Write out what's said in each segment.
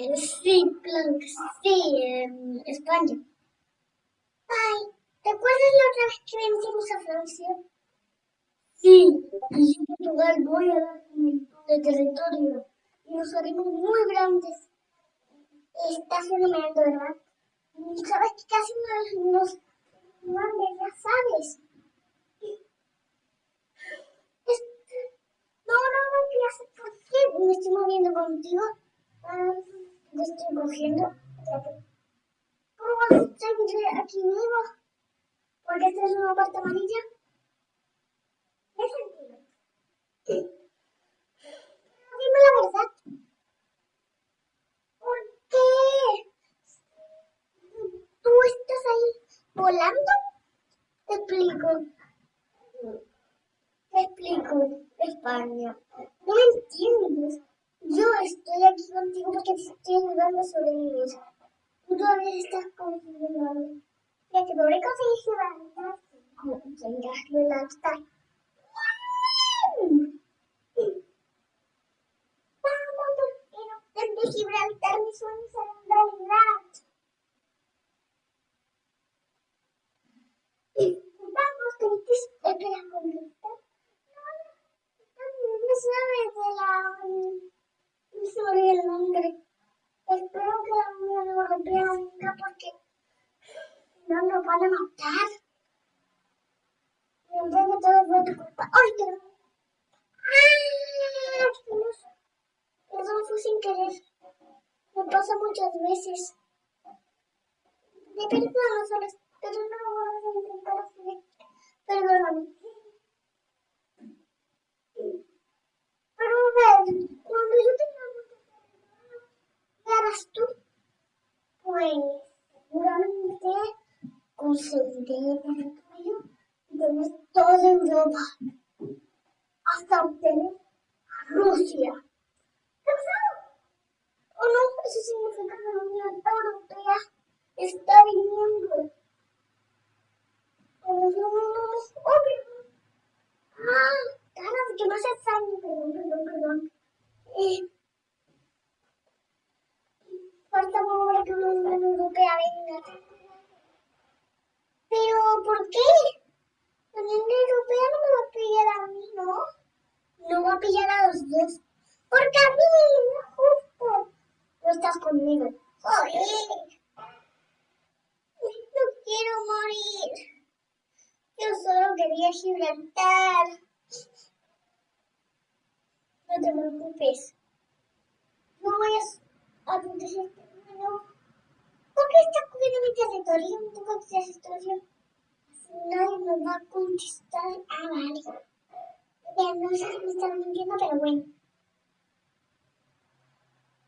Eh, sí, que sí, en España. Ay, ¿te acuerdas la otra vez que vencimos a Francia? Sí, y yo Portugal voy a dar de territorio y nos haremos muy grandes. Estás fenomenando, ¿verdad? Sabes que casi nos, nos grandes, ya sabes. No, no, no, ¿qué ¿Por qué me estoy moviendo contigo? Ah, estoy cogiendo. ¿Cómo vas a estar aquí vivo? Porque esta es una parte amarilla. ¿Qué sentido? Dime la verdad. ¿Por qué? ¿Tú estás ahí volando? Te explico. Te explico, España. No entiendes. Yo estoy aquí contigo porque te estoy ayudando a sobrevivir. Tú todavía estás confundiendo. Ya que podré conseguir levantar. Como tengas que levantar. Vamos, pero desde Gibraltar mis sueños serán realidad. Vamos, que te espera conquistar. No, no sabes de la sobre el nombre. Espero la Unión Europea venga porque no nos van a matar. Y en todo fue tu culpa. ¡Ay, qué ¡Ah! Perdón, fue sin querer. Me pasa muchas veces. De perdón, solo, pero no lo voy a intentar hacer. Perdóname. Pero a ver, cuando yo tenga ¿Qué harás tú? Pues seguramente conseguiré territorio y tener toda Europa hasta obtener a Rusia. ¿Cansado? ¿O no? Eso significa que la Unión Europea está viniendo. Pero no, no, no, obvio. Ah, de que no se sangre, perdón, perdón, perdón. Eh, falta para que la Unión Europea venga. Pero, ¿por qué? La Unión Europea no me va a pillar a mí, ¿no? No a pillar a los dos. Porque a no justo. No estás conmigo. ¡Joder! No quiero morir. Yo solo quería Gibraltar. No te preocupes. No voy a, a protegerte. No. ¿Por qué estás cogiendo mi territorio? ¿Tú conoces territorio? Nadie me va a contestar. Ah, vale. No sé si me están mintiendo, pero bueno.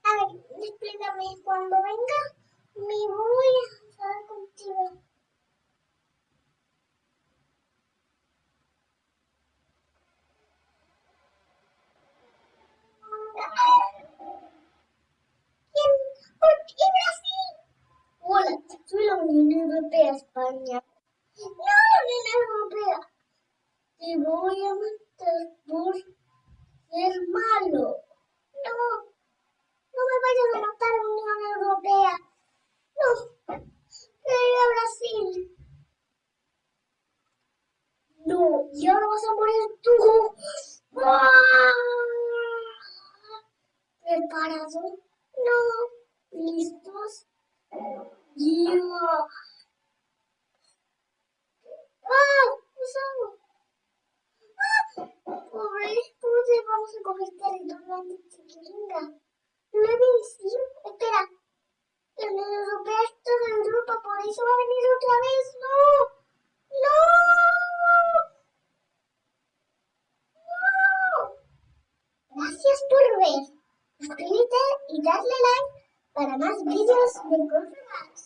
A ver, explícame. Cuando venga, me voy a hablar contigo. ¿Quién? ¿Por qué Brasil? Hola, soy la Unión Europea España. No, la Unión Europea. Te voy a matar por ser malo. No, no me vayas a matar, Unión Europea. No, quiero ir a Brasil. No, y ahora vas a morir tú. ¿Preparado? No. ¿Listos? ¡Ya! ¡Ah! ¡Usamos! ¡Ah! Pobre, ¿cómo vamos a coger territorio antes de chiquiringa? ¿No he vencido? Espera. La Unión Europea es toda Europa, por eso va a venir otra vez. ¡No! ¡No! ¡No! Gracias por ver. Suscríbete y darle like para más vídeos de cosas